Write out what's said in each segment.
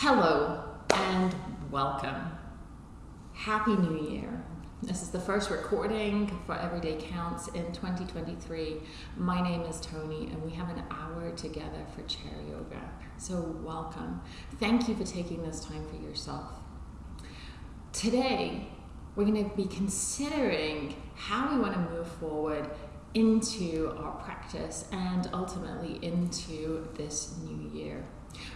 Hello and welcome. Happy New Year. This is the first recording for Everyday Counts in 2023. My name is Tony, and we have an hour together for chair yoga. So, welcome. Thank you for taking this time for yourself. Today, we're going to be considering how we want to move forward into our practice and ultimately into this new year.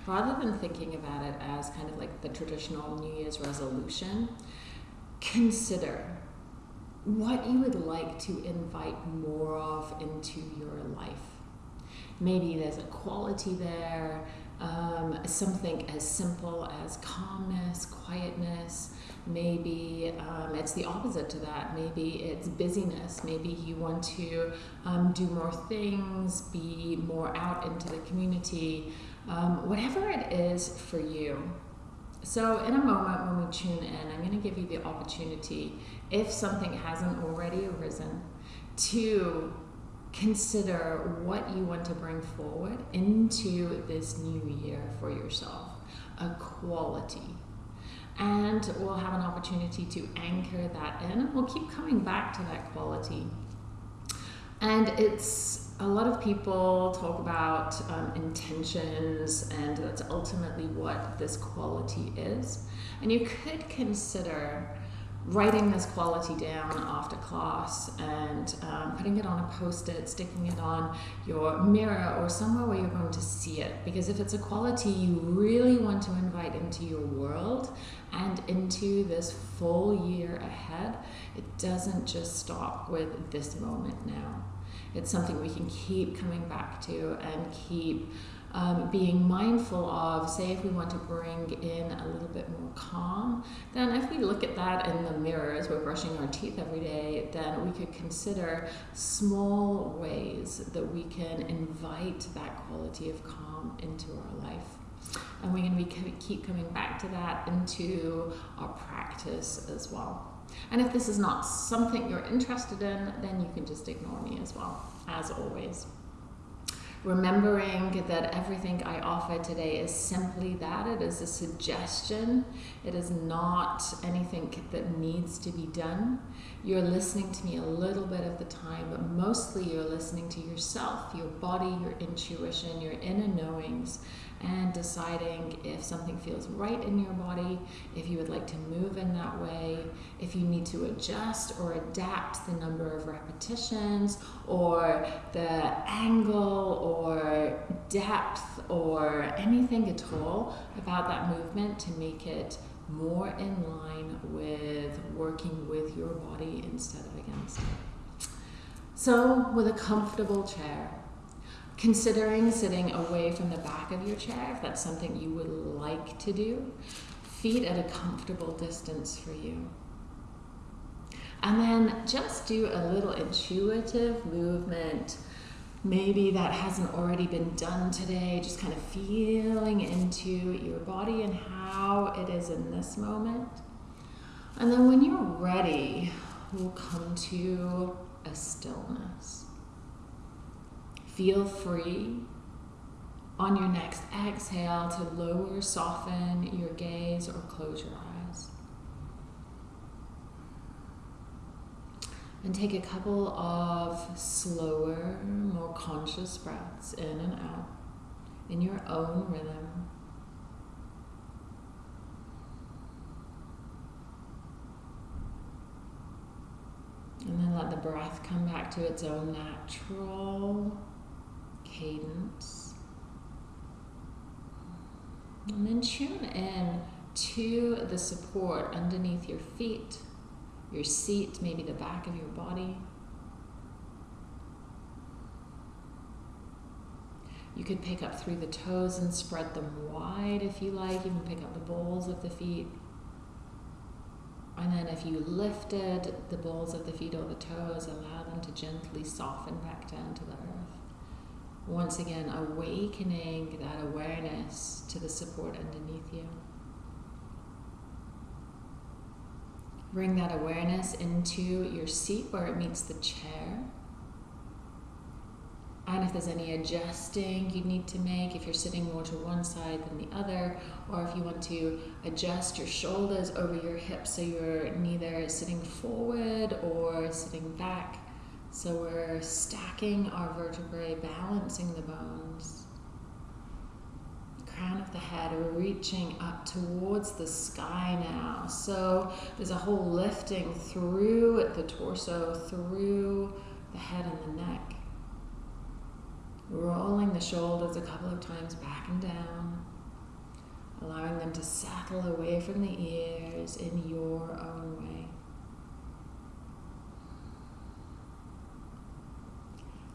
Rather than thinking about it as kind of like the traditional New Year's resolution, consider what you would like to invite more of into your life. Maybe there's a quality there, um, something as simple as calmness, quietness. Maybe um, it's the opposite to that. Maybe it's busyness. Maybe you want to um, do more things, be more out into the community, um, whatever it is for you. So, in a moment when we tune in, I'm going to give you the opportunity, if something hasn't already arisen, to consider what you want to bring forward into this new year for yourself a quality. And we'll have an opportunity to anchor that in. And we'll keep coming back to that quality. And it's a lot of people talk about um, intentions, and that's ultimately what this quality is. And you could consider writing this quality down after class and um, putting it on a post it, sticking it on your mirror or somewhere where you're going to see it. Because if it's a quality you really want to invite into your world and into this full year ahead, it doesn't just stop with this moment now. It's something we can keep coming back to and keep um, being mindful of, say, if we want to bring in a little bit more calm, then if we look at that in the mirror as we're brushing our teeth every day, then we could consider small ways that we can invite that quality of calm into our life. And we're going to be keep coming back to that into our practice as well. And if this is not something you're interested in, then you can just ignore me as well, as always. Remembering that everything I offer today is simply that. It is a suggestion, it is not anything that needs to be done. You're listening to me a little bit of the time, but mostly you're listening to yourself, your body, your intuition, your inner knowings, and deciding if something feels right in your body, if you would like to move in that way, if you need to adjust or adapt the number of repetitions or the angle or depth or anything at all about that movement to make it more in line with working with your body instead of against it. So, with a comfortable chair, Considering sitting away from the back of your chair, if that's something you would like to do, feet at a comfortable distance for you. And then just do a little intuitive movement. Maybe that hasn't already been done today, just kind of feeling into your body and how it is in this moment. And then when you're ready, we'll come to a stillness. Feel free on your next exhale to lower, soften your gaze or close your eyes. And take a couple of slower, more conscious breaths in and out in your own rhythm. And then let the breath come back to its own natural cadence. And then tune in to the support underneath your feet, your seat, maybe the back of your body. You could pick up through the toes and spread them wide if you like. You can pick up the balls of the feet. And then if you lifted the balls of the feet or the toes, allow them to gently soften back down to the earth once again awakening that awareness to the support underneath you. Bring that awareness into your seat where it meets the chair. And if there's any adjusting you need to make, if you're sitting more to one side than the other, or if you want to adjust your shoulders over your hips so you're neither sitting forward or sitting back. So we're stacking our vertebrae, balancing the bones. Crown of the head, we're reaching up towards the sky now. So there's a whole lifting through the torso, through the head and the neck. Rolling the shoulders a couple of times back and down, allowing them to settle away from the ears in your own way.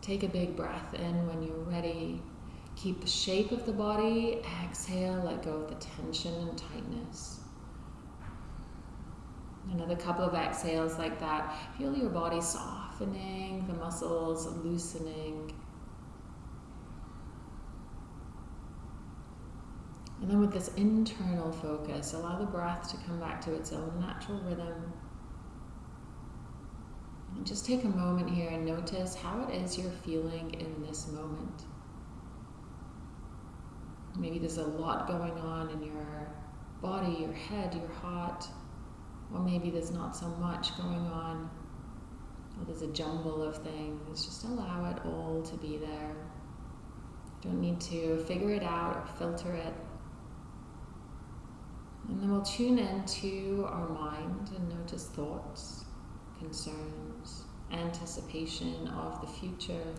Take a big breath in when you're ready. Keep the shape of the body. Exhale, let go of the tension and tightness. Another couple of exhales like that. Feel your body softening, the muscles loosening. And then with this internal focus, allow the breath to come back to its own natural rhythm. Just take a moment here and notice how it is you're feeling in this moment. Maybe there's a lot going on in your body, your head, your heart, or maybe there's not so much going on, or there's a jumble of things. Just allow it all to be there. Don't need to figure it out or filter it. And then we'll tune into our mind and notice thoughts, concerns, anticipation of the future,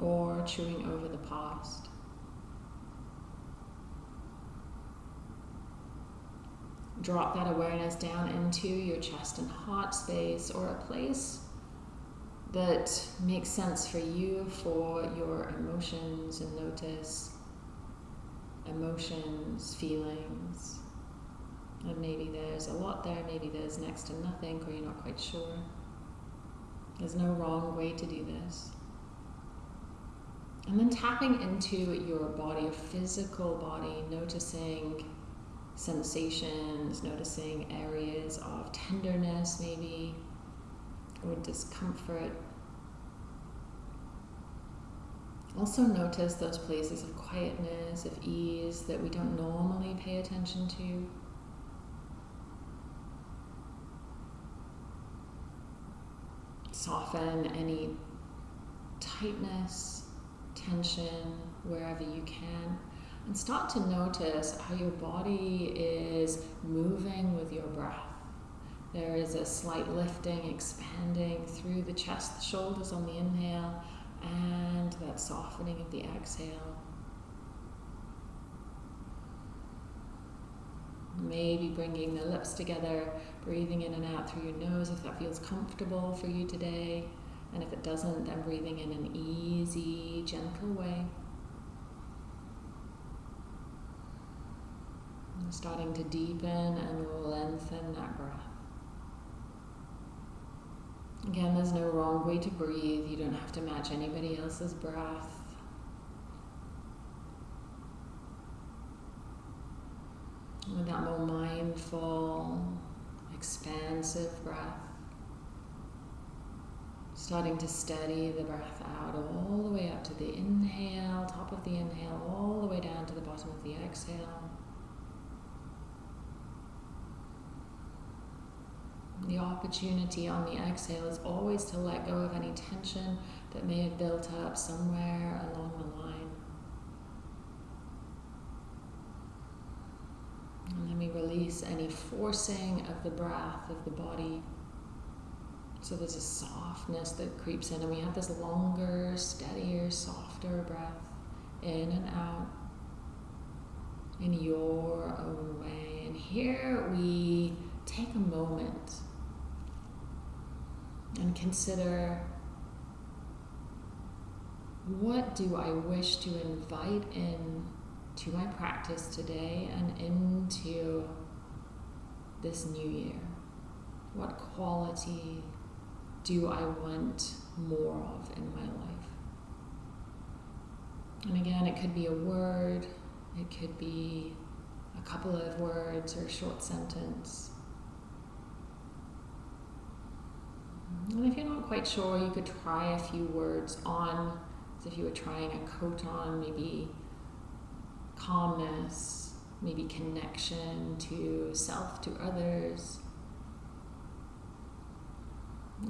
or chewing over the past. Drop that awareness down into your chest and heart space or a place that makes sense for you for your emotions and notice emotions, feelings. And maybe there's a lot there, maybe there's next to nothing, or you're not quite sure. There's no wrong way to do this. And then tapping into your body, your physical body, noticing sensations, noticing areas of tenderness, maybe, or discomfort. Also, notice those places of quietness, of ease that we don't normally pay attention to. Soften any tightness, tension, wherever you can. And start to notice how your body is moving with your breath. There is a slight lifting, expanding through the chest, the shoulders on the inhale, and that softening of the exhale. Maybe bringing the lips together, breathing in and out through your nose if that feels comfortable for you today. And if it doesn't, then breathing in an easy, gentle way. And starting to deepen and lengthen that breath. Again, there's no wrong way to breathe. You don't have to match anybody else's breath. With that more mindful, expansive breath. Starting to steady the breath out all the way up to the inhale, top of the inhale, all the way down to the bottom of the exhale. The opportunity on the exhale is always to let go of any tension that may have built up somewhere along the line. And then we release any forcing of the breath of the body. So there's a softness that creeps in, and we have this longer, steadier, softer breath in and out in your own way. And here we take a moment and consider what do I wish to invite in to my practice today and into this new year? What quality do I want more of in my life? And again, it could be a word, it could be a couple of words or a short sentence. And if you're not quite sure, you could try a few words on, as if you were trying a coat on, maybe calmness, maybe connection to self, to others.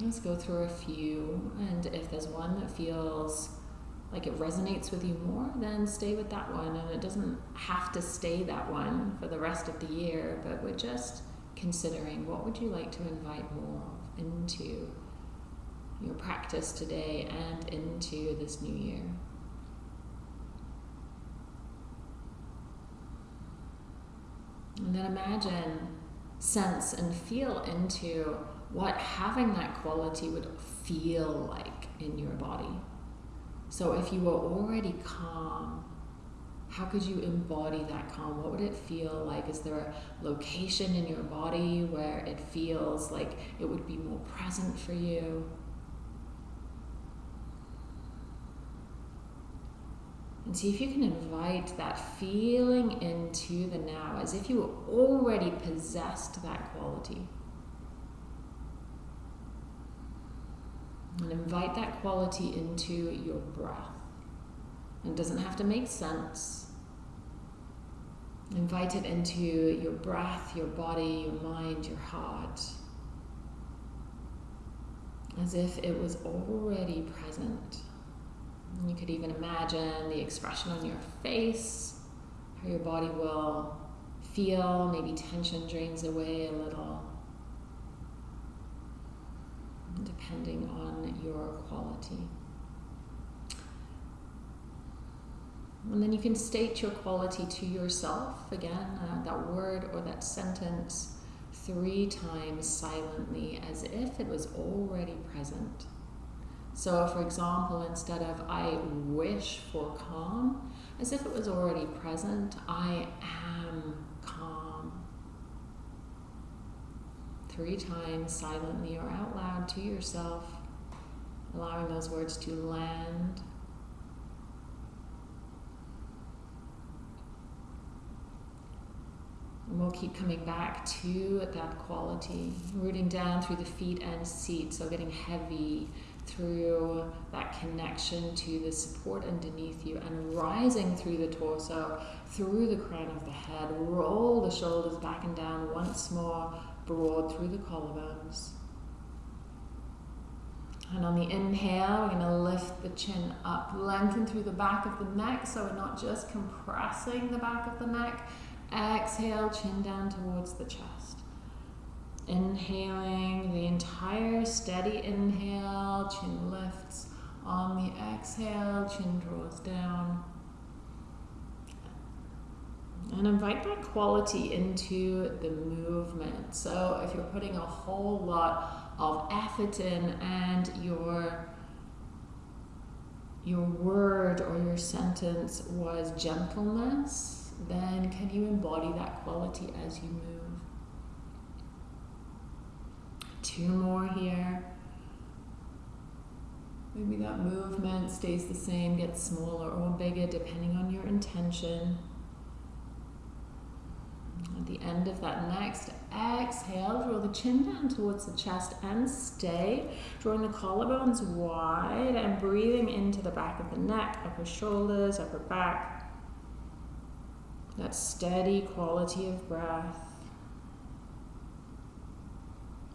Let's go through a few, and if there's one that feels like it resonates with you more, then stay with that one. And it doesn't have to stay that one for the rest of the year, but we're just considering what would you like to invite more into your practice today and into this new year. And then imagine, sense, and feel into what having that quality would feel like in your body. So if you were already calm, how could you embody that calm? What would it feel like? Is there a location in your body where it feels like it would be more present for you? And see if you can invite that feeling into the now as if you already possessed that quality. And invite that quality into your breath. It doesn't have to make sense. Invite it into your breath, your body, your mind, your heart. As if it was already present. You could even imagine the expression on your face, how your body will feel, maybe tension drains away a little depending on your quality. And then you can state your quality to yourself again, uh, that word or that sentence three times silently as if it was already present. So, for example, instead of I wish for calm, as if it was already present, I am calm. three times silently or out loud to yourself, allowing those words to land. And we'll keep coming back to that quality, rooting down through the feet and seat, so getting heavy through that connection to the support underneath you and rising through the torso, through the crown of the head. Roll the shoulders back and down once more, broad through the collarbones. And on the inhale, we're going to lift the chin up, lengthen through the back of the neck so we're not just compressing the back of the neck. Exhale, chin down towards the chest. Inhaling the entire steady inhale, chin lifts. On the exhale, chin draws down. And invite that quality into the movement. So if you're putting a whole lot of effort in and your your word or your sentence was gentleness, then can you embody that quality as you move? Two more here. Maybe that movement stays the same, gets smaller or bigger depending on your intention. At the end of that next exhale, draw the chin down towards the chest and stay. Drawing the collarbones wide and breathing into the back of the neck, upper shoulders, upper back. That steady quality of breath.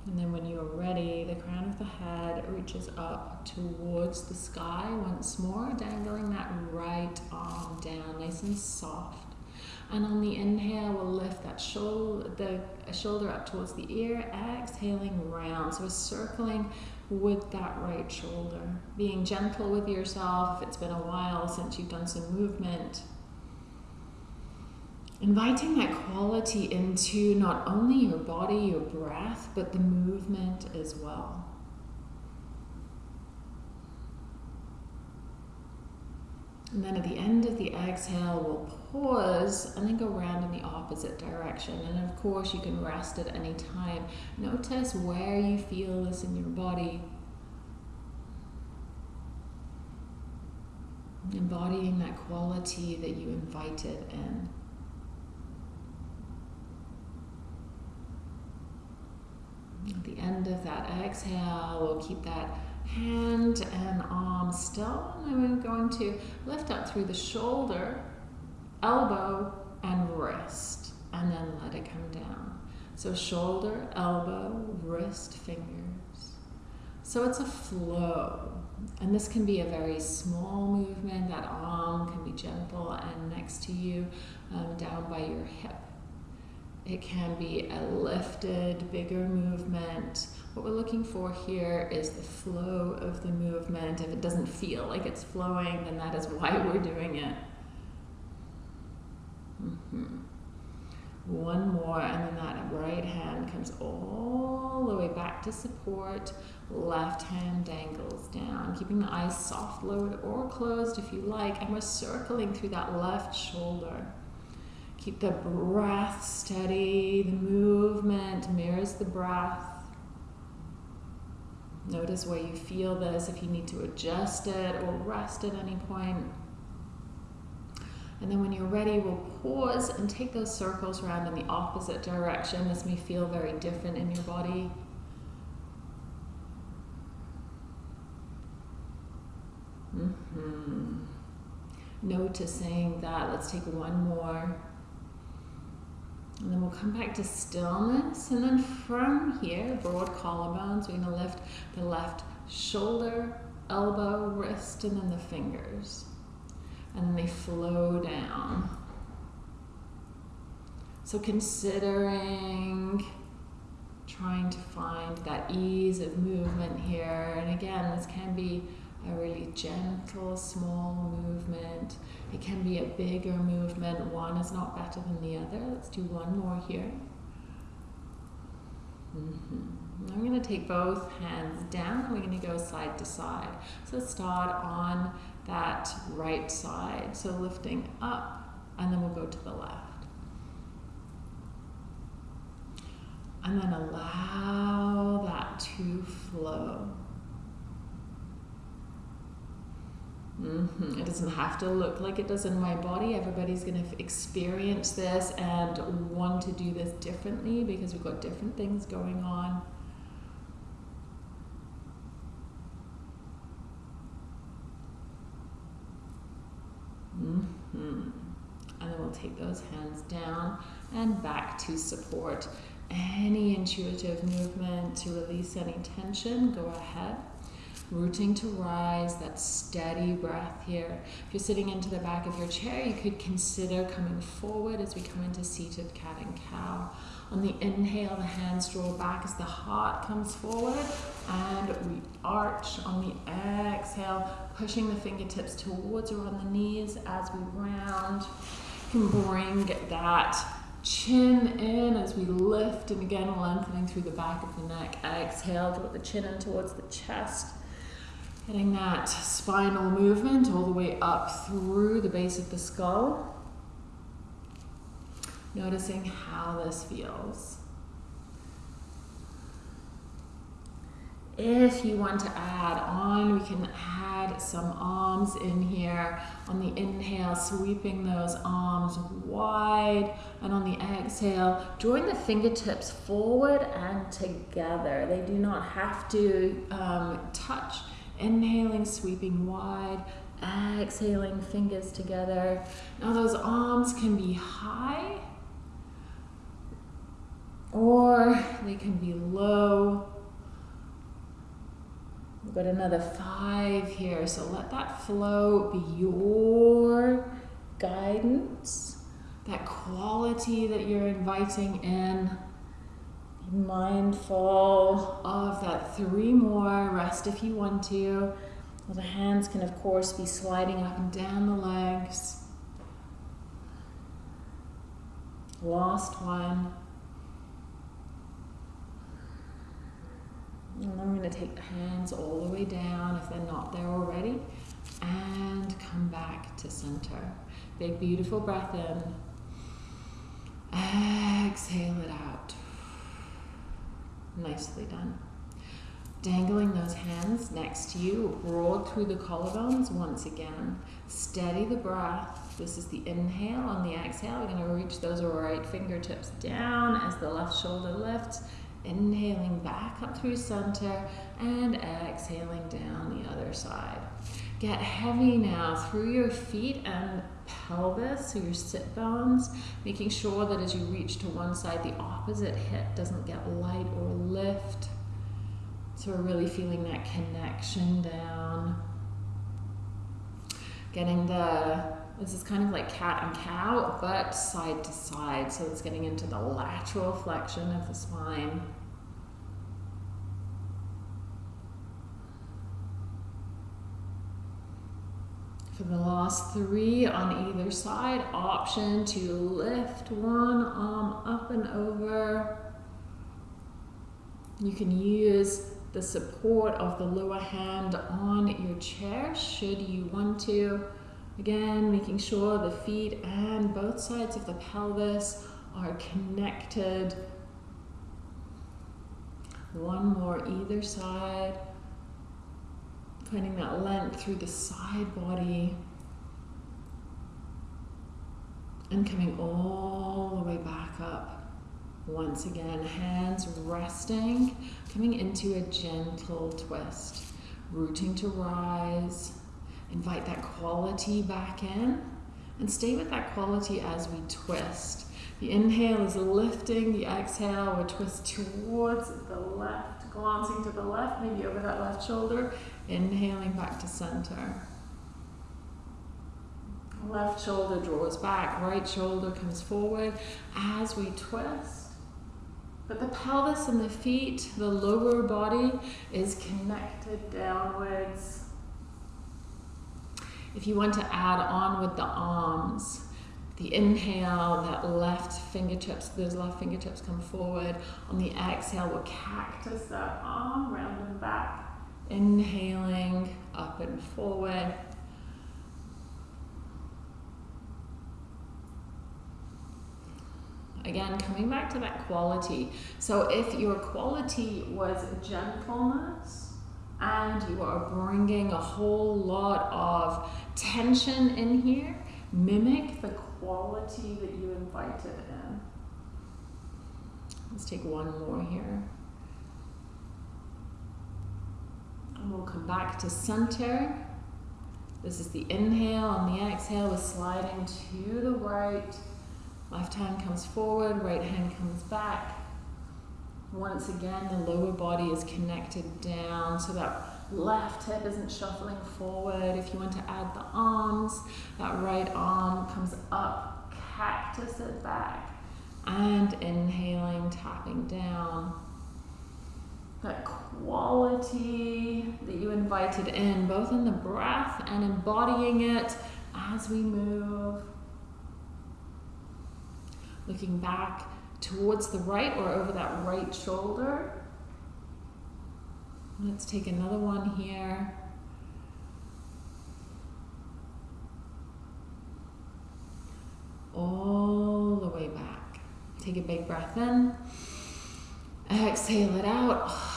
And then when you're ready, the crown of the head reaches up towards the sky once more, dangling that right arm down, nice and soft. And on the inhale, we'll lift that shoulder, the shoulder up towards the ear, exhaling round. So we're circling with that right shoulder. Being gentle with yourself if it's been a while since you've done some movement. Inviting that quality into not only your body, your breath, but the movement as well. And then at the end of the exhale, we'll pause and then go around in the opposite direction. And of course, you can rest at any time. Notice where you feel this in your body. Embodying that quality that you invited in. At the end of that exhale, we'll keep that hand and arm still. And we're going to lift up through the shoulder, elbow, and wrist, and then let it come down. So shoulder, elbow, wrist, fingers. So it's a flow. And this can be a very small movement. That arm can be gentle and next to you, um, down by your hip. It can be a lifted, bigger movement. What we're looking for here is the flow of the movement. If it doesn't feel like it's flowing, then that is why we're doing it. Mm-hmm. One more, and then that right hand comes all the way back to support. Left hand dangles down, keeping the eyes soft, lowered, or closed if you like. And we're circling through that left shoulder. Keep the breath steady. The movement mirrors the breath. Notice where you feel this, if you need to adjust it or rest at any point. And then when you're ready, we'll pause and take those circles around in the opposite direction. This may feel very different in your body. Mm-hmm. Noticing that. Let's take one more. And then we'll come back to stillness. And then from here, broad collarbones, we're going to lift the left shoulder, elbow, wrist, and then the fingers. And then they flow down. So considering trying to find that ease of movement here. And again, this can be a really gentle, small movement. It can be a bigger movement. One is not better than the other. Let's do one more here. Mm-hmm. I'm going to take both hands down and we're going to go side to side. So start on that right side. So lifting up and then we'll go to the left. And then allow that to flow. Mm-hmm. It doesn't have to look like it does in my body. Everybody's going to experience this and want to do this differently because we've got different things going on. Mm-hmm. And then we'll take those hands down and back to support. Any intuitive movement to release any tension, go ahead rooting to rise, that steady breath here. If you're sitting into the back of your chair, you could consider coming forward as we come into seated cat and cow. On the inhale, the hands draw back as the heart comes forward, and we arch on the exhale, pushing the fingertips towards or on the knees as we round. You can bring that chin in as we lift, and again, lengthening through the back of the neck. Exhale, draw the chin in towards the chest. Getting that spinal movement all the way up through the base of the skull. Noticing how this feels. If you want to add on, we can add some arms in here. On the inhale, sweeping those arms wide. And on the exhale, drawing the fingertips forward and together. They do not have to um, touch Inhaling, sweeping wide. Exhaling, fingers together. Now those arms can be high or they can be low. We've got another five here, so let that flow be your guidance, that quality that you're inviting in mindful of that three more. Rest if you want to. Well, the hands can, of course, be sliding up and down the legs. Last one. And I'm going to take the hands all the way down if they're not there already. And come back to center. Big, beautiful breath in. Exhale it out. Nicely done. Dangling those hands next to you, broad through the collarbones once again. Steady the breath. This is the inhale. On the exhale, we're going to reach those right fingertips down as the left shoulder lifts Inhaling back up through center and exhaling down the other side. Get heavy now through your feet and pelvis, so your sit bones, making sure that as you reach to one side, the opposite hip doesn't get light or lift. So we're really feeling that connection down. Getting the, this is kind of like cat and cow, but side to side. So it's getting into the lateral flexion of the spine. For the last three on either side, option to lift one arm up and over. You can use the support of the lower hand on your chair should you want to. Again, making sure the feet and both sides of the pelvis are connected. One more either side. Finding that length through the side body. And coming all the way back up. Once again, hands resting, coming into a gentle twist. Rooting to rise. Invite that quality back in. And stay with that quality as we twist. The inhale is lifting, the exhale, we twist towards the left, glancing to the left, maybe over that left shoulder, inhaling back to center. Left shoulder draws back, right shoulder comes forward as we twist. But the pelvis and the feet, the lower body, is connected downwards. If you want to add on with the arms, the inhale, that left fingertips, those left fingertips come forward. On the exhale, we'll cactus that arm round and back. Inhaling up and forward. Again, coming back to that quality. So if your quality was gentleness and you are bringing a whole lot of tension in here, mimic the quality that you invited in. Let's take one more here. And we'll come back to center. This is the inhale and the exhale. We're sliding to the right. Left hand comes forward, right hand comes back. Once again, the lower body is connected down so that left hip isn't shuffling forward. If you want to add the arms, that right arm comes up, cactus it back, and inhaling, tapping down. That quality that you invited in, both in the breath and embodying it as we move looking back towards the right or over that right shoulder. Let's take another one here. All the way back. Take a big breath in. Exhale it out.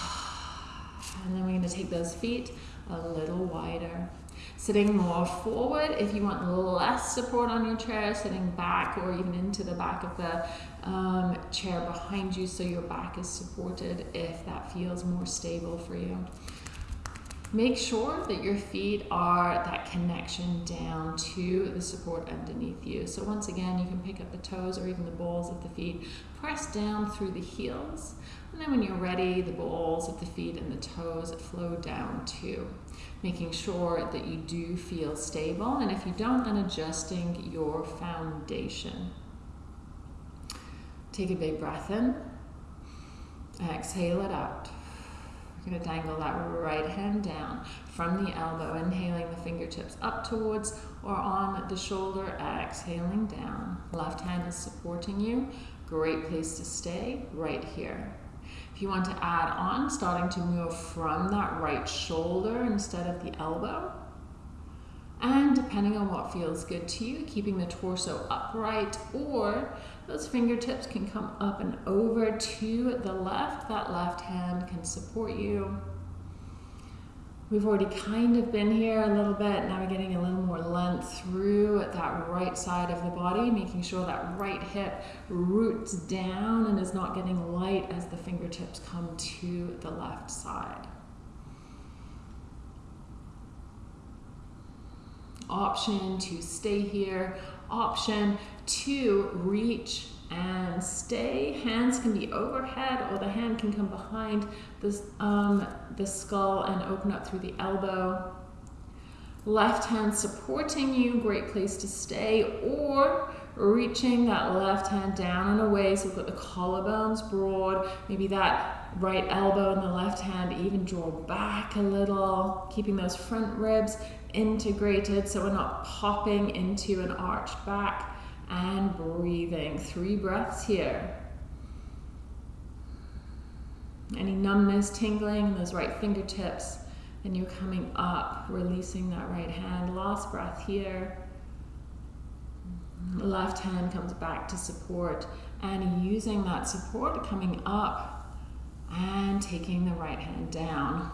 And then we're going to take those feet a little wider. Sitting more forward if you want less support on your chair, sitting back or even into the back of the um, chair behind you so your back is supported if that feels more stable for you. Make sure that your feet are that connection down to the support underneath you. So once again, you can pick up the toes or even the balls of the feet, press down through the heels, and then when you're ready, the balls of the feet and the toes flow down too making sure that you do feel stable. And if you don't, then adjusting your foundation. Take a big breath in. Exhale it out. We're going to dangle that right hand down from the elbow, inhaling the fingertips up towards or on the shoulder, exhaling down. Left hand is supporting you. Great place to stay right here you want to add on, starting to move from that right shoulder instead of the elbow. And depending on what feels good to you, keeping the torso upright or those fingertips can come up and over to the left. That left hand can support you. We've already kind of been here a little bit. Now we're getting a little more length through at that right side of the body, making sure that right hip roots down and is not getting light as the fingertips come to the left side. Option to stay here. Option to reach and stay. Hands can be overhead or the hand can come behind the, um, the skull and open up through the elbow. Left hand supporting you, great place to stay, or reaching that left hand down and away. So we've got the collarbones broad, maybe that right elbow and the left hand even draw back a little, keeping those front ribs integrated so we're not popping into an arched back and breathing. Three breaths here. Any numbness, tingling in those right fingertips, and you're coming up, releasing that right hand. Last breath here. Left hand comes back to support, and using that support, coming up and taking the right hand down.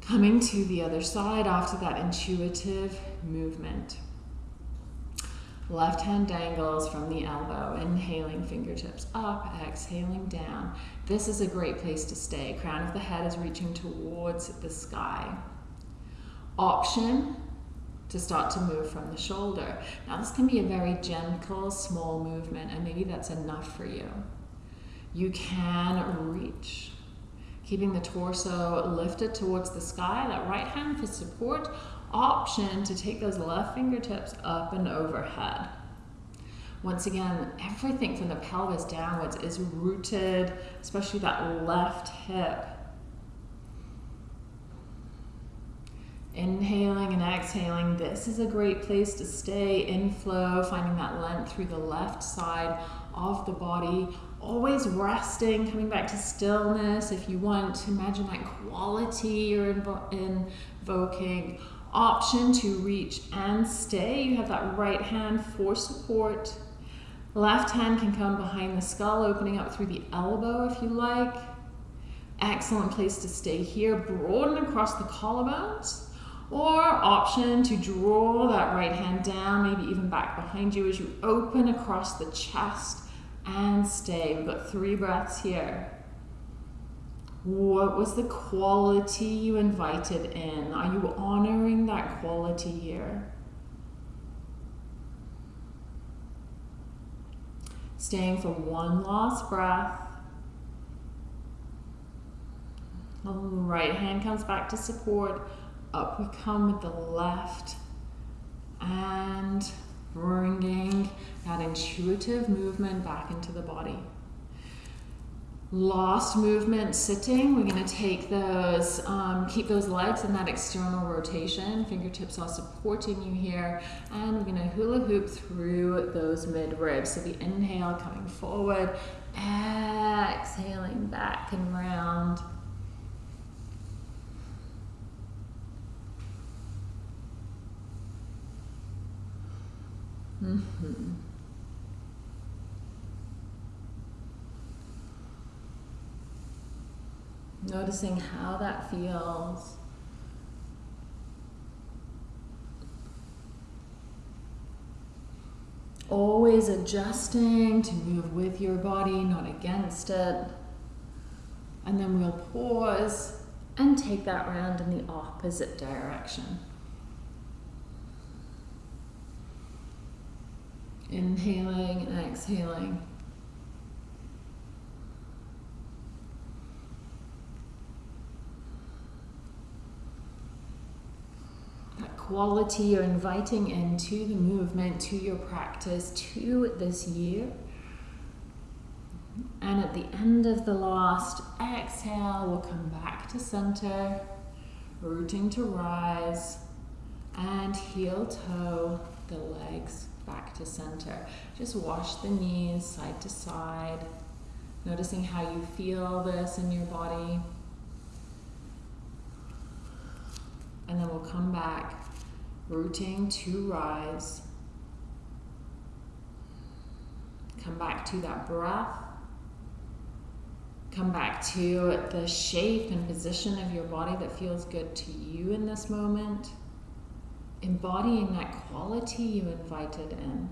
Coming to the other side after that intuitive movement. Left hand dangles from the elbow, inhaling fingertips up, exhaling down. This is a great place to stay. Crown of the head is reaching towards the sky. Option to start to move from the shoulder. Now this can be a very gentle, small movement and maybe that's enough for you. You can reach, keeping the torso lifted towards the sky, that right hand for support, option to take those left fingertips up and overhead. Once again, everything from the pelvis downwards is rooted, especially that left hip. Inhaling and exhaling, this is a great place to stay in flow, finding that length through the left side of the body. Always resting, coming back to stillness. If you want, to imagine that quality you're invo invoking option to reach and stay. You have that right hand for support. Left hand can come behind the skull, opening up through the elbow if you like. Excellent place to stay here. Broaden across the collarbones. Or option to draw that right hand down, maybe even back behind you as you open across the chest and stay. We've got three breaths here. What was the quality you invited in? Are you honoring that quality here? Staying for one last breath. Right hand comes back to support. Up we come with the left. And bringing that intuitive movement back into the body. Lost movement sitting, we're going to take those, um, keep those legs in that external rotation. Fingertips are supporting you here. And we're to hula hoop through those mid ribs. So the inhale coming forward, exhaling back and round. Mm-hmm. Noticing how that feels. Always adjusting to move with your body, not against it. And then we'll pause and take that round in the opposite direction. Inhaling and exhaling. Quality you're inviting into the movement, to your practice, to this year. And at the end of the last exhale, we'll come back to center, rooting to rise, and heel toe the legs back to center. Just wash the knees side to side, noticing how you feel this in your body. And then we'll come back rooting to rise. Come back to that breath. Come back to the shape and position of your body that feels good to you in this moment. Embodying that quality you invited in.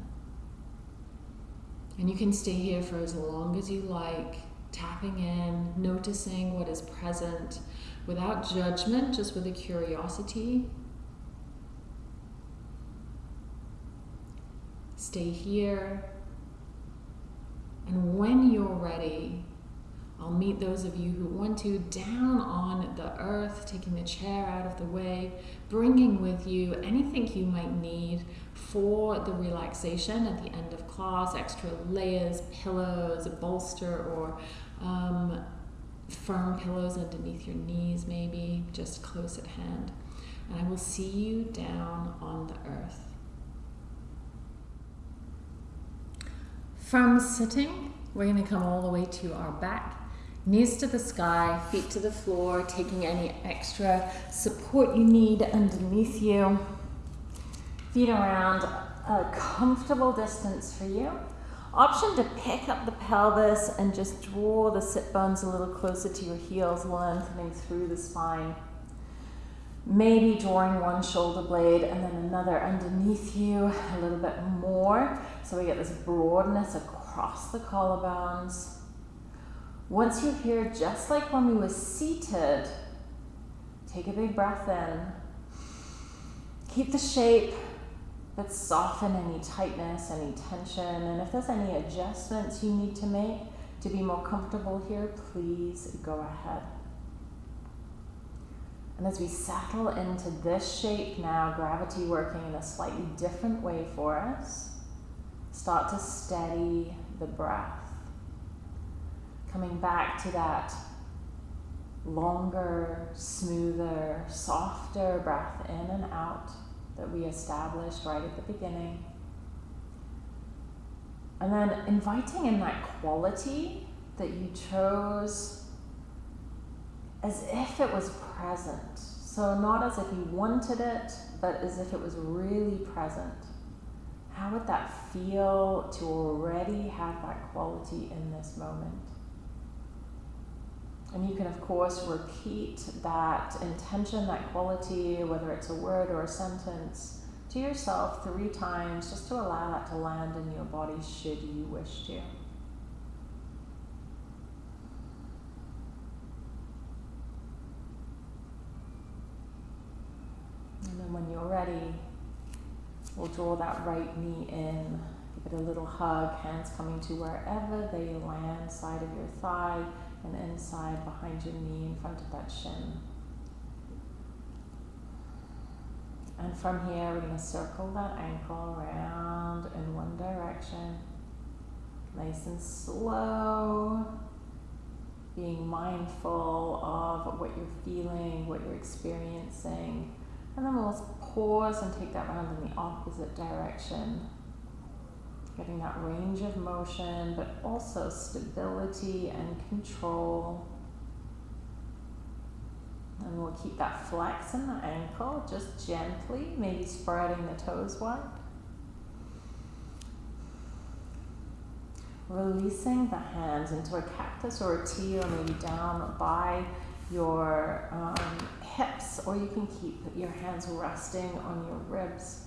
And you can stay here for as long as you like, tapping in, noticing what is present without judgment, just with a curiosity. Stay here. And when you're ready, I'll meet those of you who want to down on the earth, taking the chair out of the way, bringing with you anything you might need for the relaxation at the end of class extra layers, pillows, a bolster, or um, firm pillows underneath your knees, maybe just close at hand. And I will see you down on the earth. From sitting, we're going to come all the way to our back knees to the sky, feet to the floor, taking any extra support you need underneath you. Feet around a comfortable distance for you. Option to pick up the pelvis and just draw the sit bones a little closer to your heels, lengthening through the spine. Maybe drawing one shoulder blade and then another underneath you a little bit more so we get this broadness across the collarbones. Once you're here, just like when we were seated, take a big breath in. Keep the shape, but soften any tightness, any tension. And if there's any adjustments you need to make to be more comfortable here, please go ahead. And as we settle into this shape now, gravity working in a slightly different way for us, start to steady the breath coming back to that longer, smoother, softer breath in and out that we established right at the beginning. And then inviting in that quality that you chose as if it was present. So, not as if you wanted it, but as if it was really present. How would that feel to already have that quality in this moment? And you can, of course, repeat that intention, that quality, whether it's a word or a sentence, to yourself three times just to allow that to land in your body should you wish to. And then when you're ready, we'll draw that right knee in, give it a little hug, hands coming to wherever they land, side of your thigh and inside behind your knee in front of that shin. And from here, we're going to circle that ankle around in one direction. Nice and slow. Being mindful of what you're feeling, what you're experiencing. And then we'll pause and take that round in the opposite direction getting that range of motion, but also stability and control. And we'll keep that flex in the ankle, just gently, maybe spreading the toes wide. Releasing the hands into a cactus or a T, or maybe down by your um, hips, or you can keep your hands resting on your ribs.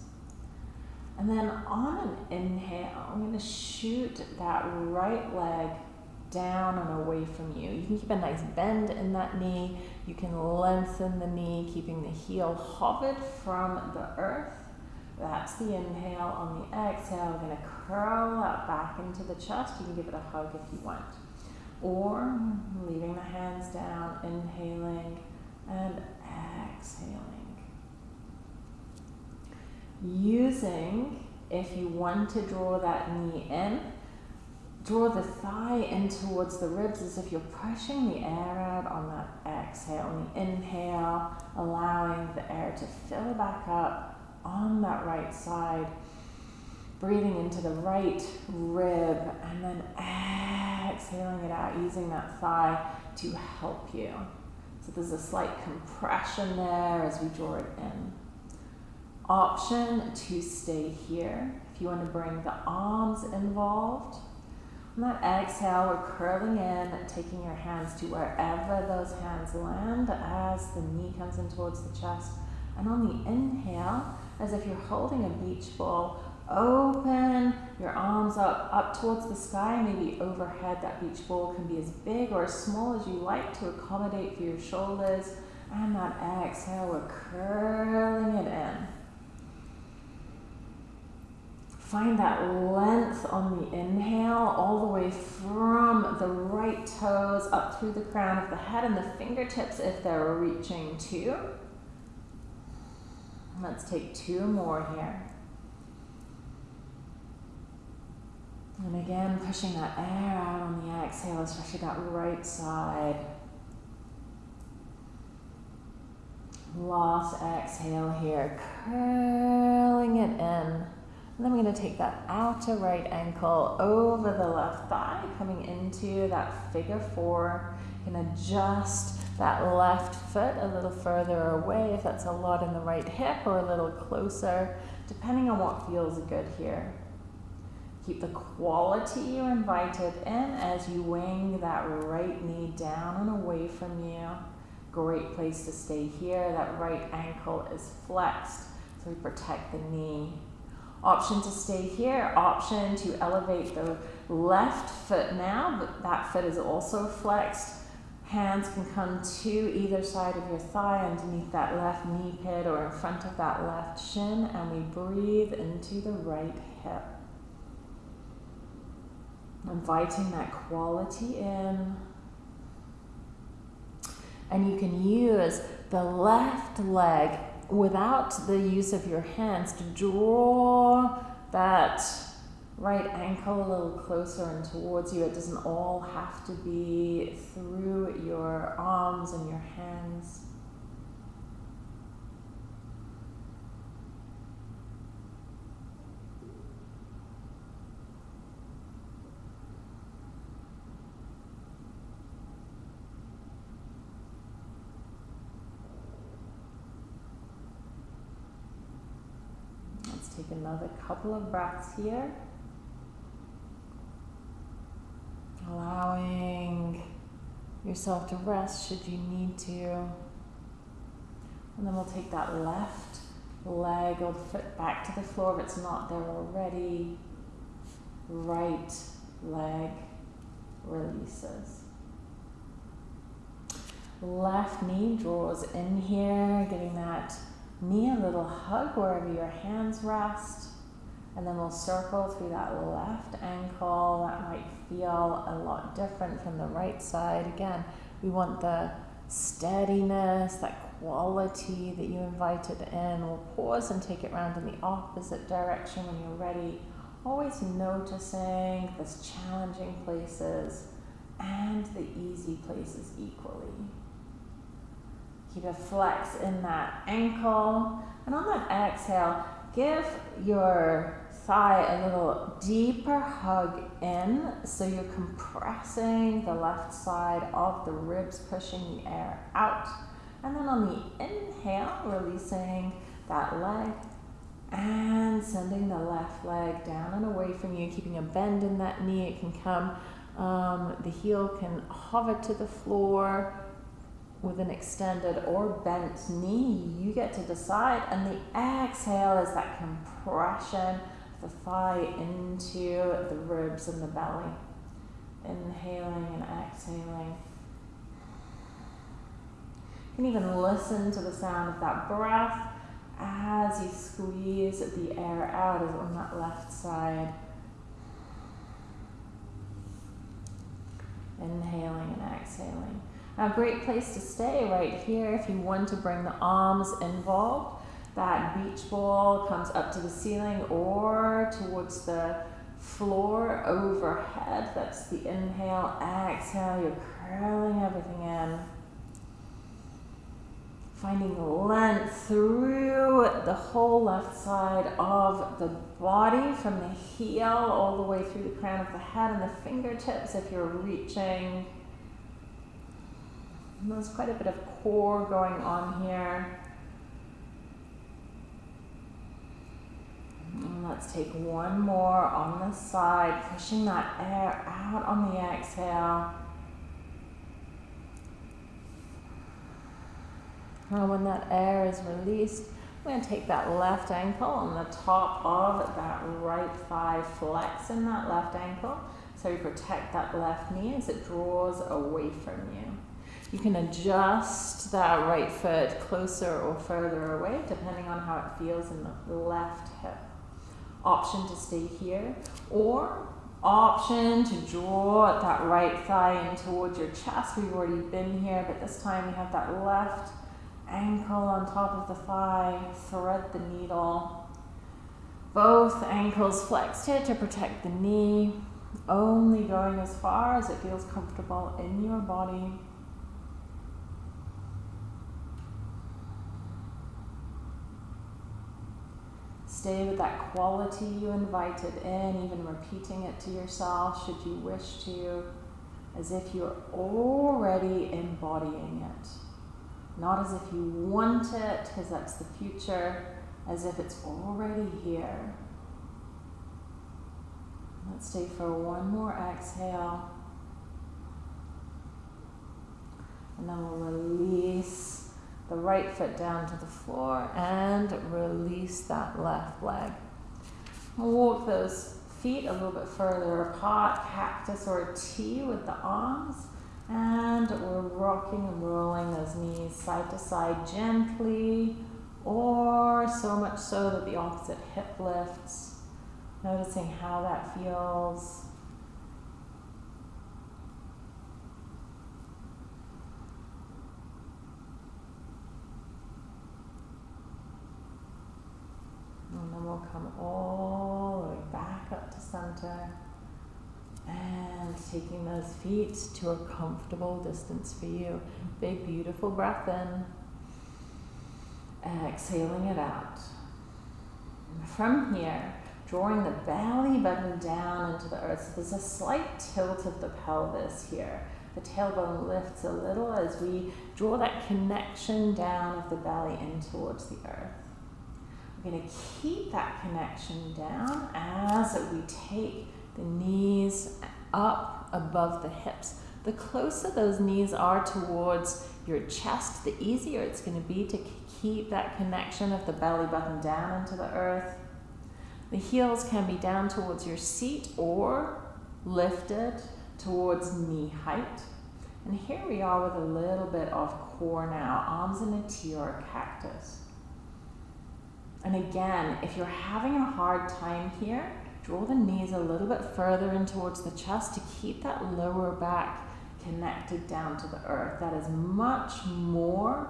And then on an inhale, I'm going to shoot that right leg down and away from you. You can keep a nice bend in that knee. You can lengthen the knee, keeping the heel hovered from the earth. That's the inhale. On the exhale, we're going to curl that back into the chest. You can give it a hug if you want. Or leaving the hands down, inhaling and exhaling using, if you want to draw that knee in, draw the thigh in towards the ribs as if you're pushing the air out on that exhale. On the inhale, allowing the air to fill back up on that right side. Breathing into the right rib and then exhaling it out, using that thigh to help you. So there's a slight compression there as we draw it in option to stay here. If you want to bring the arms involved, On that exhale, we're curling in, taking your hands to wherever those hands land as the knee comes in towards the chest. And on the inhale, as if you're holding a beach ball, open your arms up, up towards the sky, maybe overhead. That beach ball can be as big or as small as you like to accommodate for your shoulders. And that exhale, we're curling it in. Find that length on the inhale, all the way from the right toes up through the crown of the head and the fingertips if they're reaching too. Let's take two more here. And again, pushing that air out on the exhale, especially that right side. Last exhale here, curling it in. And then we're going to take that outer right ankle over the left thigh, coming into that figure four. You can adjust that left foot a little further away if that's a lot in the right hip or a little closer, depending on what feels good here. Keep the quality you invited in as you wing that right knee down and away from you. Great place to stay here. That right ankle is flexed, so we protect the knee. Option to stay here, option to elevate the left foot now, but that foot is also flexed. Hands can come to either side of your thigh underneath that left knee pit or in front of that left shin, and we breathe into the right hip. Inviting that quality in. And you can use the left leg without the use of your hands to draw that right ankle a little closer and towards you. It doesn't all have to be through your arms and your hands. Take another couple of breaths here. Allowing yourself to rest should you need to. And then we'll take that left leg or foot back to the floor if it's not there already. Right leg releases. Left knee draws in here, getting that knee a little hug wherever your hands rest. And then we'll circle through that left ankle. That might feel a lot different from the right side. Again, we want the steadiness, that quality that you invited in. We'll pause and take it around in the opposite direction when you're ready. Always noticing those challenging places and the easy places equally. Keep a flex in that ankle. And on that exhale, give your thigh a little deeper hug in so you're compressing the left side of the ribs, pushing the air out. And then on the inhale, releasing that leg and sending the left leg down and away from you, keeping a bend in that knee. It can come, um, the heel can hover to the floor with an extended or bent knee. You get to decide. And the exhale is that compression of the thigh into the ribs and the belly. Inhaling and exhaling. You can even listen to the sound of that breath as you squeeze the air out on that left side. Inhaling and exhaling. A great place to stay right here if you want to bring the arms involved. That beach ball comes up to the ceiling or towards the floor overhead. That's the inhale, exhale. You're curling everything in. Finding length through the whole left side of the body from the heel all the way through the crown of the head and the fingertips if you're reaching there's quite a bit of core going on here. And let's take one more on the side, pushing that air out on the exhale. And when that air is released, we're going to take that left ankle on the top of that right thigh, flex in that left ankle. So you protect that left knee as it draws away from you. You can adjust that right foot closer or further away depending on how it feels in the left hip. Option to stay here or option to draw that right thigh in towards your chest. We've already been here, but this time we have that left ankle on top of the thigh, thread the needle. Both ankles flexed here to protect the knee, only going as far as it feels comfortable in your body. Stay with that quality you invited in, even repeating it to yourself should you wish to, as if you're already embodying it. Not as if you want it, because that's the future, as if it's already here. Let's stay for one more exhale. And then we'll release the right foot down to the floor and release that left leg. We'll walk those feet a little bit further apart, cactus or T with the arms. And we're rocking and rolling those knees side to side gently, or so much so that the opposite hip lifts. Noticing how that feels. And then we'll come all the way back up to center. And taking those feet to a comfortable distance for you. Big, beautiful breath in. and Exhaling it out. From here, drawing the belly button down into the earth. So there's a slight tilt of the pelvis here. The tailbone lifts a little as we draw that connection down of the belly in towards the earth. We're going to keep that connection down as we take the knees up above the hips. The closer those knees are towards your chest, the easier it's going to be to keep that connection of the belly button down into the earth. The heels can be down towards your seat or lifted towards knee height. And here we are with a little bit of core now, arms in a T or a cactus. And again, if you're having a hard time here, Draw the knees a little bit further in towards the chest to keep that lower back connected down to the earth. That is much more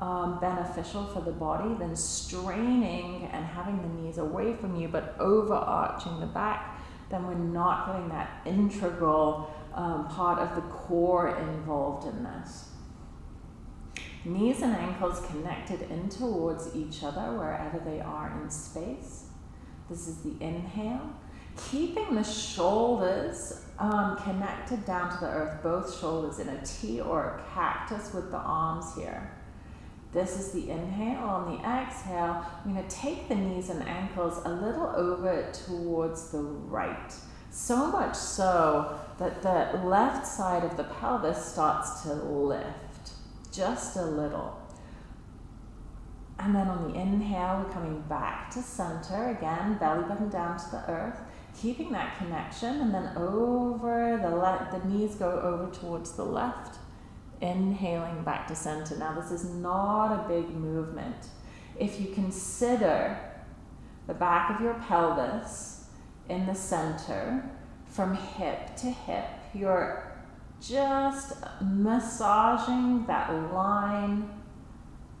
um, beneficial for the body than straining and having the knees away from you but overarching the back. Then we're not getting that integral um, part of the core involved in this. Knees and ankles connected in towards each other wherever they are in space. This is the inhale. Keeping the shoulders um, connected down to the earth, both shoulders in a T or a cactus with the arms here. This is the inhale. On the exhale, I'm going to take the knees and ankles a little over towards the right. So much so that the left side of the pelvis starts to lift just a little. And then on the inhale, we're coming back to center. Again, belly button down to the earth. Keeping that connection. And then over the left, the knees go over towards the left. Inhaling back to center. Now, this is not a big movement. If you consider the back of your pelvis in the center, from hip to hip, you're just massaging that line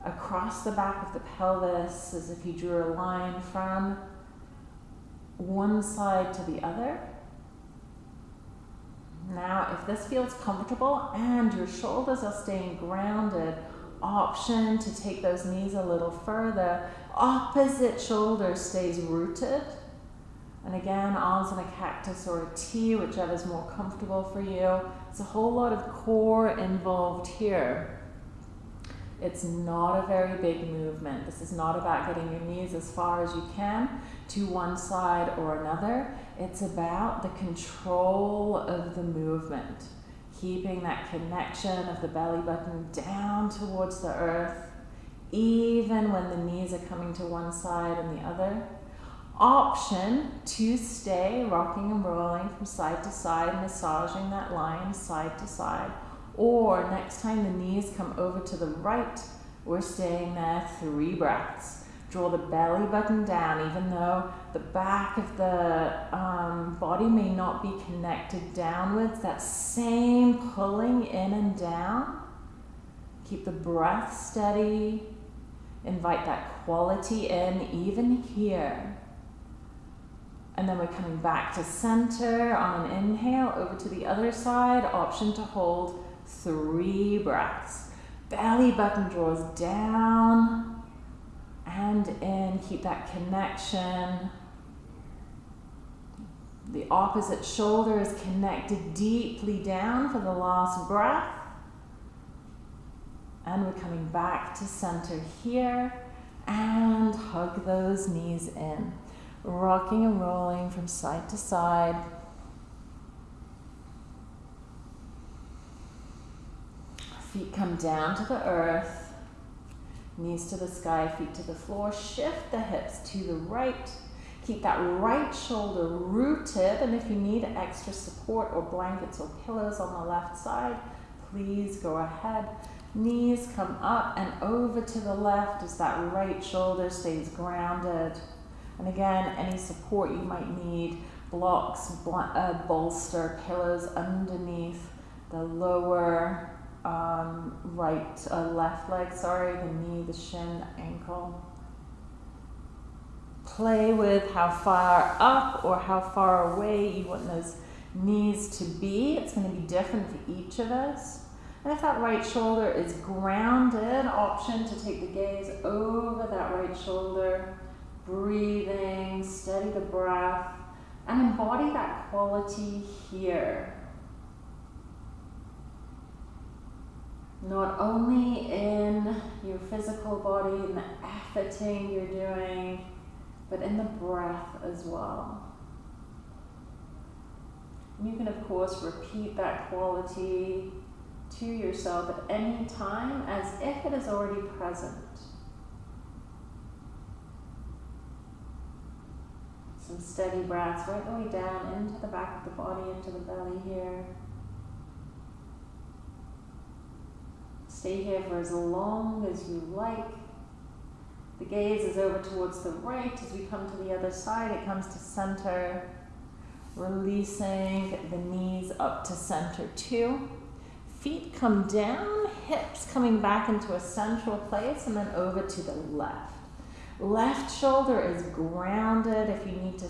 across the back of the pelvis as if you drew a line from one side to the other. Now, if this feels comfortable and your shoulders are staying grounded, option to take those knees a little further. Opposite shoulder stays rooted. And again, arms in a cactus or a T, whichever is more comfortable for you. It's a whole lot of core involved here It's not a very big movement. This is not about getting your knees as far as you can to one side or another. It's about the control of the movement, keeping that connection of the belly button down towards the earth, even when the knees are coming to one side and the other. Option to stay rocking and rolling from side to side, massaging that line side to side. Or next time the knees come over to the right, we're staying there three breaths. Draw the belly button down, even though the back of the um, body may not be connected downwards. That same pulling in and down. Keep the breath steady. Invite that quality in, even here. And then we're coming back to center on an inhale, over to the other side. Option to hold three breaths. Belly button draws down and in, keep that connection. The opposite shoulder is connected deeply down for the last breath. And we're coming back to center here and hug those knees in. Rocking and rolling from side to side. Feet come down to the earth. Knees to the sky, feet to the floor. Shift the hips to the right. Keep that right shoulder rooted. And if you need extra support or blankets or pillows on the left side, please go ahead. Knees come up and over to the left as that right shoulder stays grounded. And again, any support you might need, blocks, uh, bolster, pillows underneath the lower um, right, uh, left leg, sorry, the knee, the shin, ankle. Play with how far up or how far away you want those knees to be. It's going to be different for each of us. And if that right shoulder is grounded, option to take the gaze over that right shoulder, breathing, steady the breath, and embody that quality here. not only in your physical body and the efforting you're doing, but in the breath as well. You can, of course, repeat that quality to yourself at any time as if it is already present. Some steady breaths right the way down into the back of the body, into the belly here. Stay here for as long as you like. The gaze is over towards the right. As we come to the other side, it comes to center. Releasing the knees up to center too. Feet come down, hips coming back into a central place, and then over to the left. Left shoulder is grounded. If you need to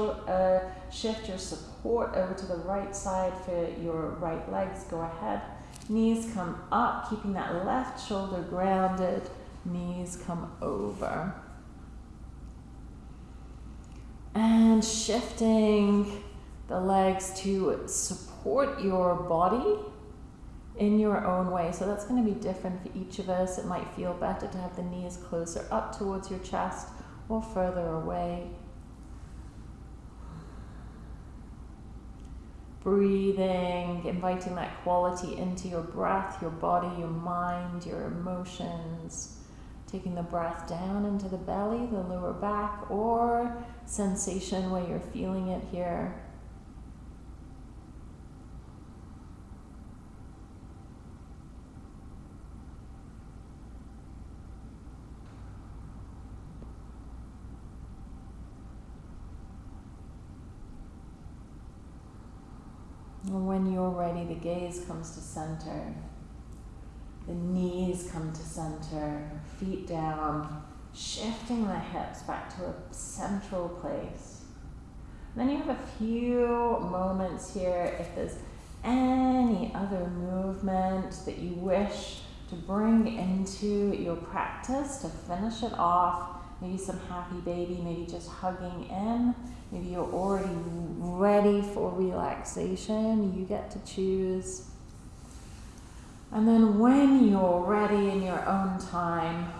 uh, shift your support over to the right side for your right legs, go ahead. Knees come up, keeping that left shoulder grounded. Knees come over. And shifting the legs to support your body in your own way. So that's going to be different for each of us. It might feel better to have the knees closer up towards your chest or further away. breathing, inviting that quality into your breath, your body, your mind, your emotions. Taking the breath down into the belly, the lower back, or sensation where you're feeling it here. And when you're ready, the gaze comes to center. The knees come to center, feet down, shifting the hips back to a central place. And then you have a few moments here if there's any other movement that you wish to bring into your practice to finish it off. Maybe some happy baby, maybe just hugging in. Maybe you're already ready for relaxation. You get to choose. And then when you're ready in your own time,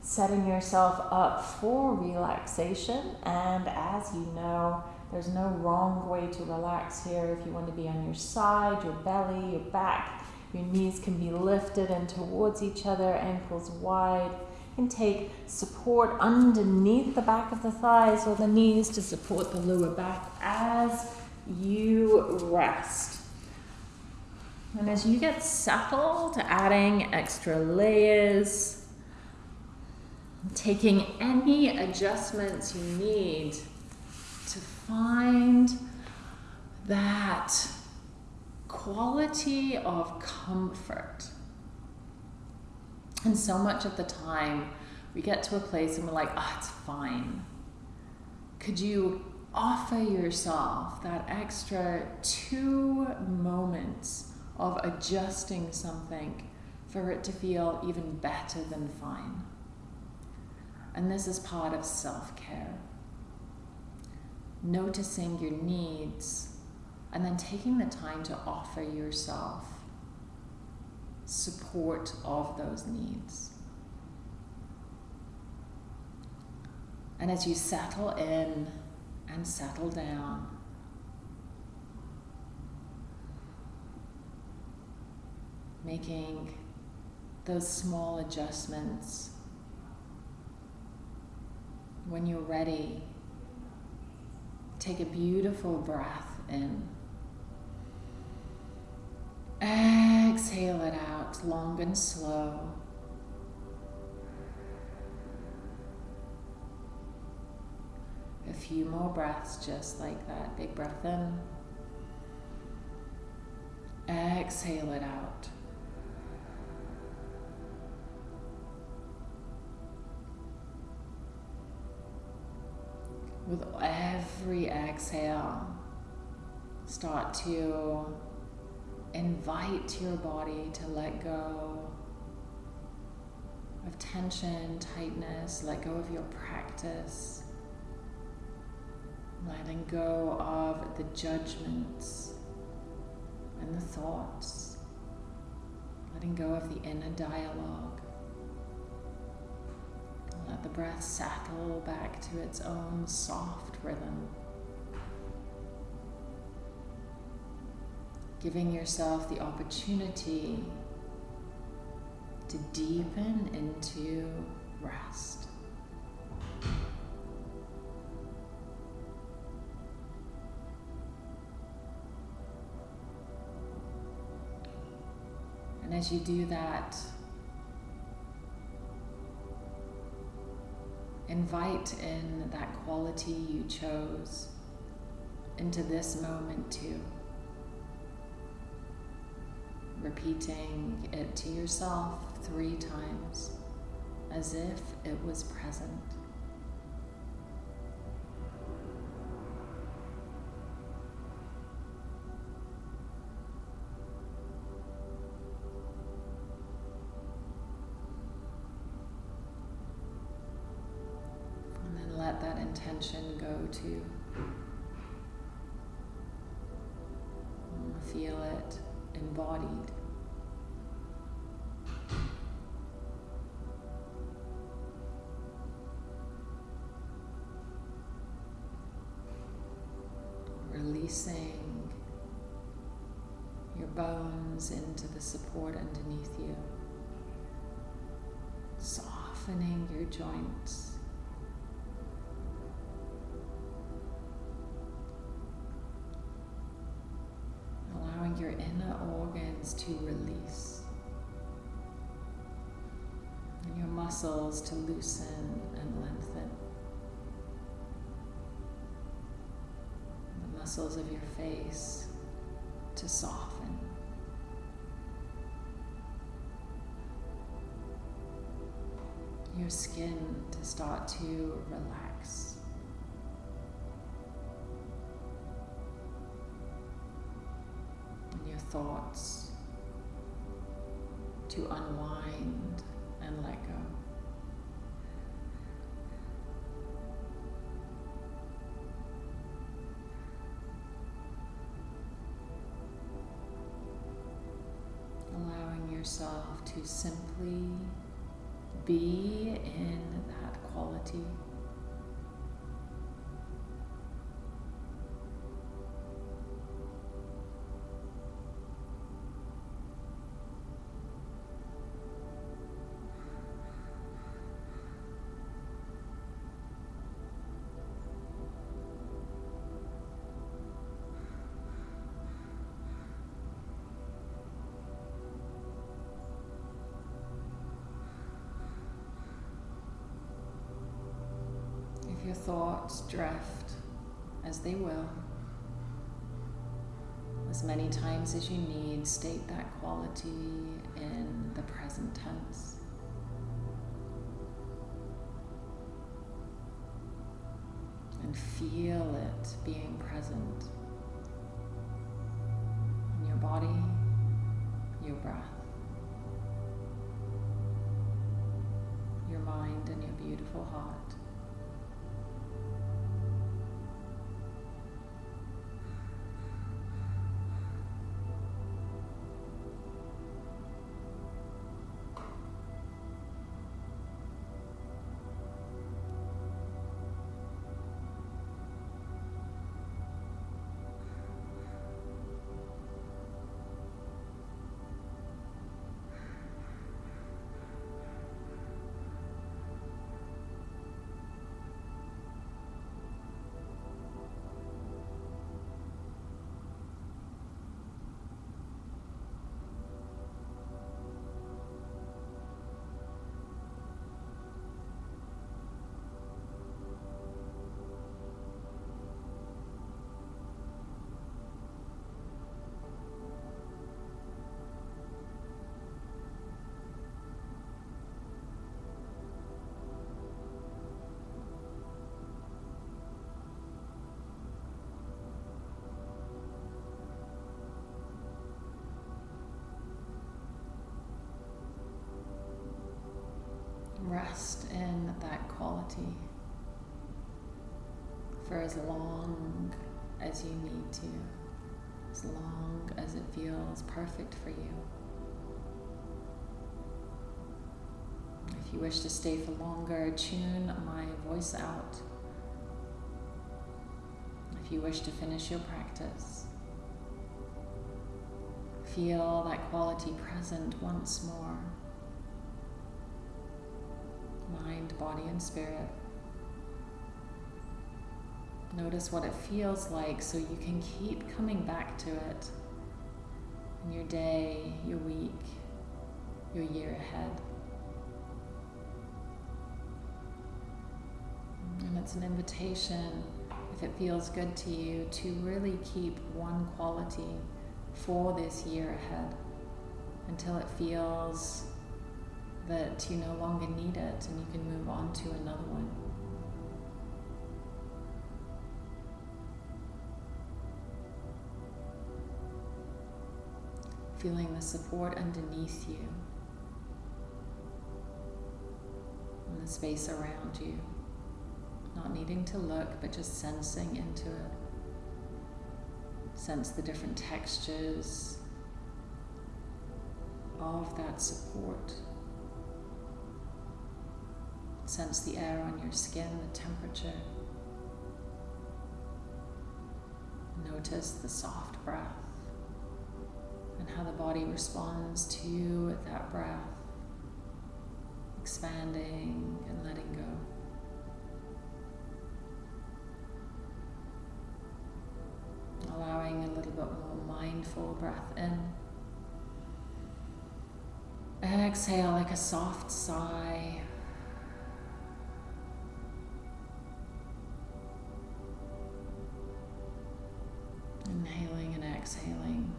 setting yourself up for relaxation. And as you know, there's no wrong way to relax here. If you want to be on your side, your belly, your back, your knees can be lifted and towards each other, ankles wide. Can take support underneath the back of the thighs or the knees to support the lower back as you rest. And as you get settled, adding extra layers, taking any adjustments you need to find that quality of comfort. And so much of the time, we get to a place and we're like, oh, it's fine. Could you offer yourself that extra two moments of adjusting something for it to feel even better than fine. And this is part of self care. Noticing your needs and then taking the time to offer yourself support of those needs. And as you settle in and settle down, making those small adjustments. When you're ready, take a beautiful breath in. Exhale it out long and slow. A few more breaths just like that. Big breath in. Exhale it out. With every exhale, start to invite your body to let go of tension, tightness, let go of your practice, letting go of the judgments and the thoughts, letting go of the inner dialogue. Let the breath settle back to its own soft rhythm. Giving yourself the opportunity to deepen into rest. And as you do that, invite in that quality you chose into this moment too. Repeating it to yourself three times as if it was present. And then let that intention go to. Feel it embodied. Releasing your bones into the support underneath you, softening your joints. Allowing your inner organs to release and your muscles to loosen muscles of your face to soften. Your skin to start to relax. And your thoughts to unwind and let go. Yourself to simply be in that quality. Thoughts drift as they will. As many times as you need, state that quality in the present tense. And feel it being present in your body, your breath, your mind, and your beautiful heart. Rest in that quality for as long as you need to, as long as it feels perfect for you. If you wish to stay for longer, tune my voice out. If you wish to finish your practice, feel that quality present once more body, and spirit. Notice what it feels like so you can keep coming back to it in your day, your week, your year ahead. And it's an invitation, if it feels good to you, to really keep one quality for this year ahead until it feels that you no longer need it and you can move on to another one. Feeling the support underneath you and the space around you. Not needing to look, but just sensing into it. Sense the different textures of that support. Sense the air on your skin, the temperature. Notice the soft breath and how the body responds to you with that breath, expanding and letting go. Allowing a little bit more mindful breath in. Exhale like a soft sigh. Inhaling and exhaling.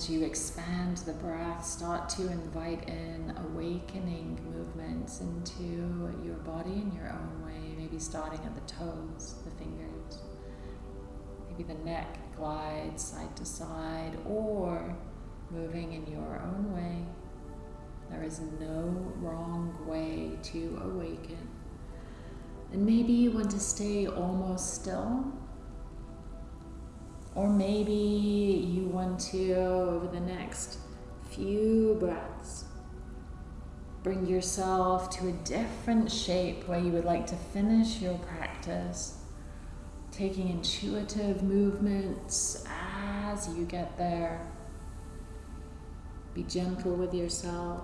As you expand the breath, start to invite in awakening movements into your body in your own way, maybe starting at the toes, the fingers. Maybe the neck glides side to side or moving in your own way. There is no wrong way to awaken. And maybe you want to stay almost still or maybe you want to, over the next few breaths, bring yourself to a different shape where you would like to finish your practice, taking intuitive movements as you get there. Be gentle with yourself.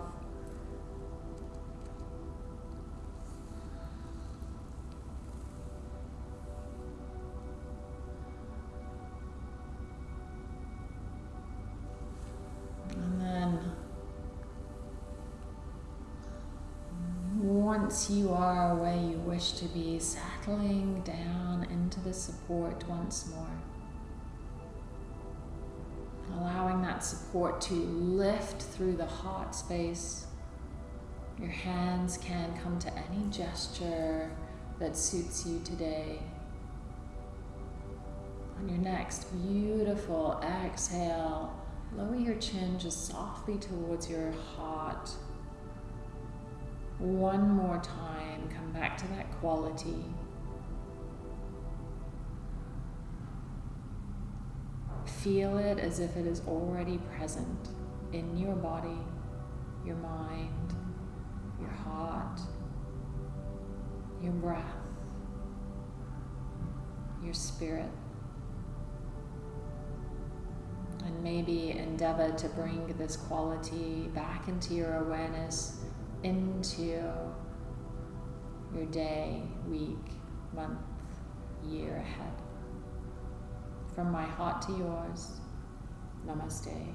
Once you are where you wish to be, settling down into the support once more. Allowing that support to lift through the heart space. Your hands can come to any gesture that suits you today. On your next beautiful exhale, lower your chin just softly towards your heart. One more time, come back to that quality. Feel it as if it is already present in your body, your mind, your heart, your breath, your spirit. And maybe endeavor to bring this quality back into your awareness into your day, week, month, year ahead. From my heart to yours, namaste.